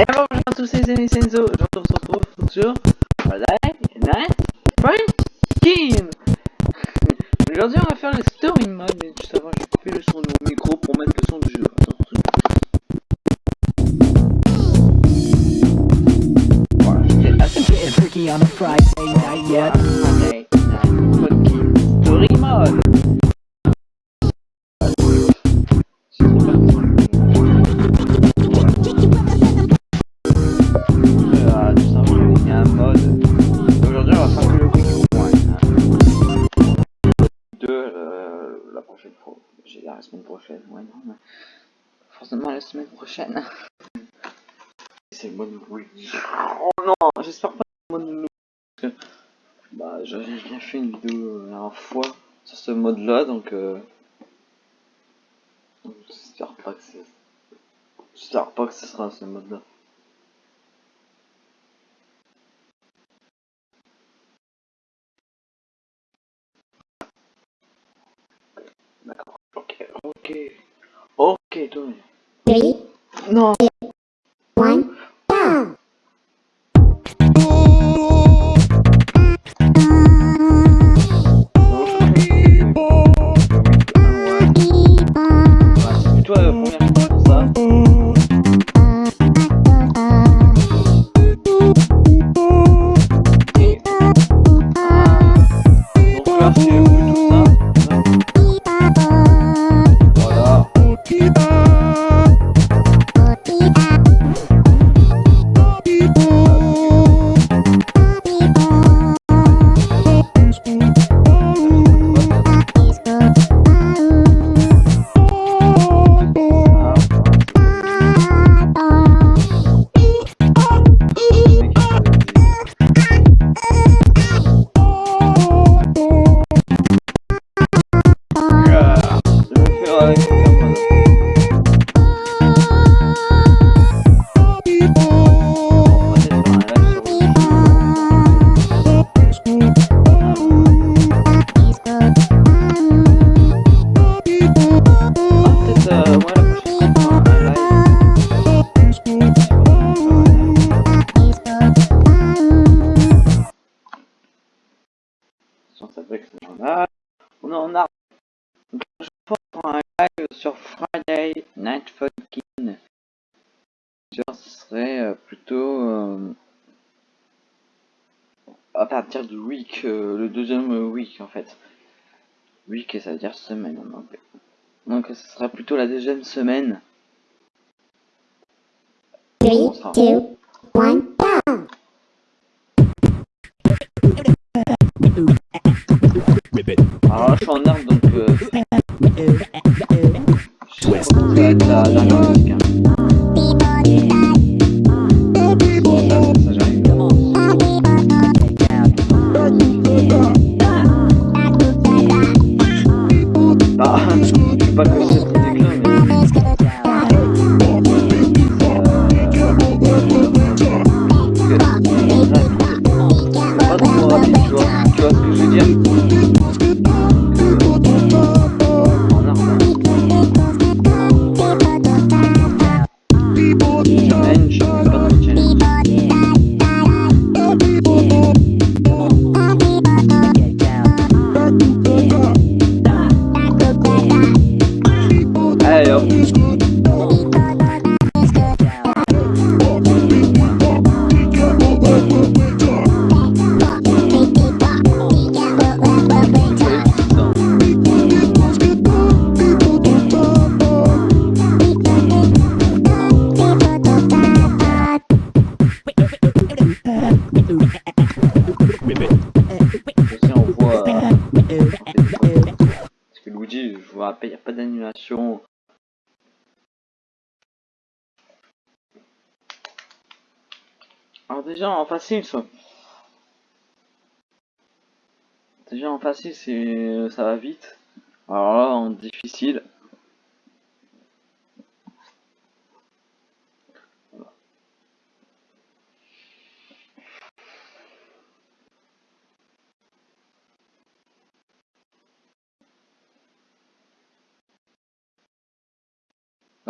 Et bonjour à tous Senzo, je on se retrouve sur Night Funkin' Aujourd'hui on va faire le story mode, mais juste avant je vais couper le son de mon micro pour mettre le son du jeu. Voilà, La semaine prochaine. C'est le mode Wii. Oh non, j'espère pas le. Parce que. Bah, j'avais bien fait une vidéo la dernière fois sur ce mode là, donc. Euh... J'espère pas que c'est. J'espère pas que ce sera ce mode là. D'accord. Ok, ok. Ok, toi. Three, Non. Sur Friday Night Funkin'. Genre, ce serait euh, plutôt euh, à partir du week, euh, le deuxième week en fait. Week, ça veut dire semaine en anglais. Donc, ce sera plutôt la deuxième semaine. Three, two, one, go! Alors là, je suis en arme donc. Sais pas comment ça va être la dernière engine Il n'y a pas d'annulation. Alors, déjà en facile, ça. Déjà en facile, ça va vite. Alors là, en difficile.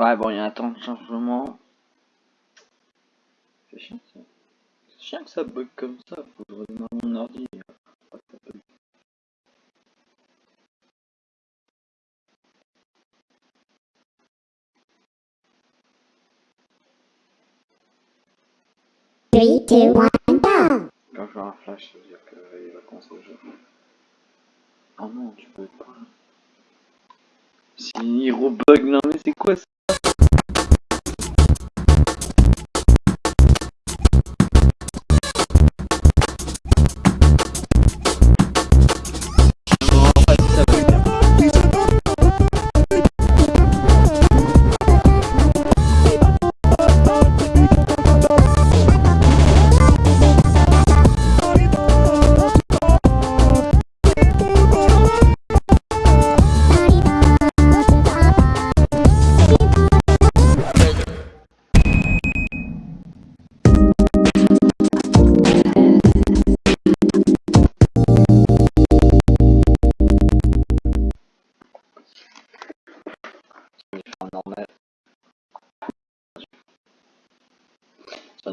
Ouais, bon, il y a un temps de changement. chiant ça. C'est chiant que ça bug comme ça, faut que je redémarre mon ordi. Ça bug. Three, two, one, go! Quand je vois un flash, ça veut dire qu'il va commencer le jeu. Oh non, tu peux pas. Si il rebug, non mais c'est quoi ça?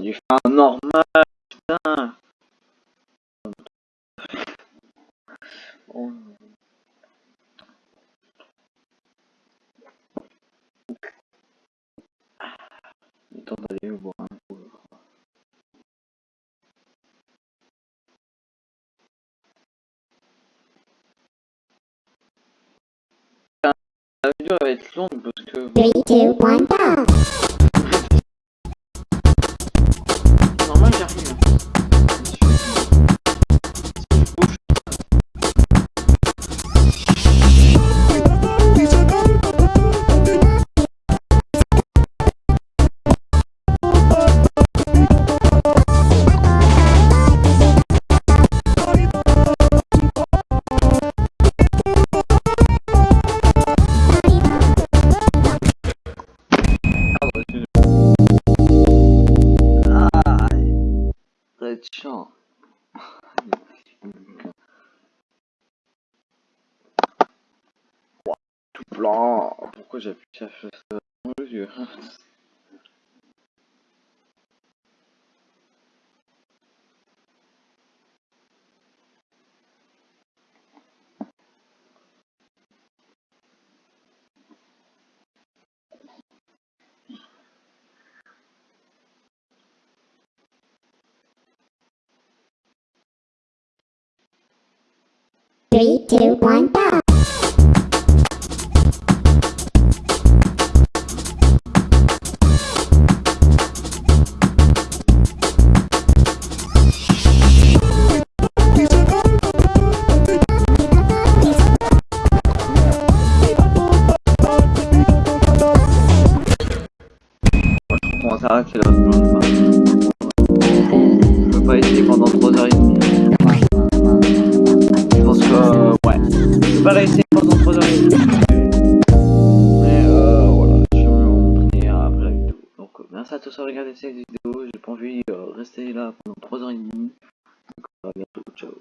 Fait un normal, putain. Un. La vidéo va être longue parce que! Être chiant. Tout blanc. Pourquoi j'appuie ça dans les yeux Three, two, one, go! On va s'arrêter là, Pas essayer pendant 3h30. Mais euh, voilà, je vais vous montrer après la vidéo. Donc, euh, merci à tous d'avoir regardé cette vidéo. J'ai pas envie de rester là pendant 3h30. Donc, à bientôt, ciao.